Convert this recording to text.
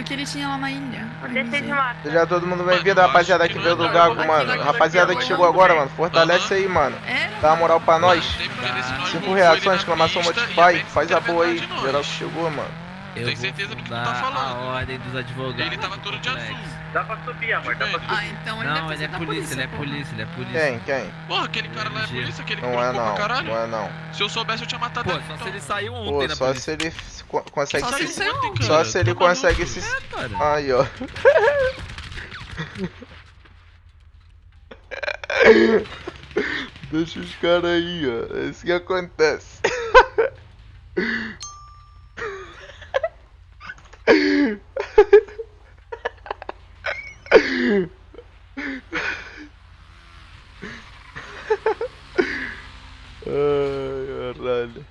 o que ele tinha lá na ilha. Seja todo mundo bem-vindo, rapaziada que veio do Gago, mano. Rapaziada que chegou agora, mano. Fortalece aí, mano. Dá uma moral pra nós. Cinco reações, exclamação Modify. Max Faz a boa aí. Geral que chegou, mano. Eu Tem certeza do que tu tá falando. a ordem dos advogados. Ele tava todo de azul. Dá pra subir, amor, dá pra subir. Ah, então ele Não, deve ele é da polícia, ele é polícia, ele é polícia. Quem? Quem? Porra, aquele cara lá é polícia, aquele que Não é brincou não. caralho. Não é não. Se eu soubesse, eu tinha matado Pô, ele. só então. se ele saiu ontem Pô, na só polícia. se ele consegue Só se ontem. Só se ele Tá consegue se. É, cara. Aí, ó. Deixa os caras aí, ó. É isso que acontece. run.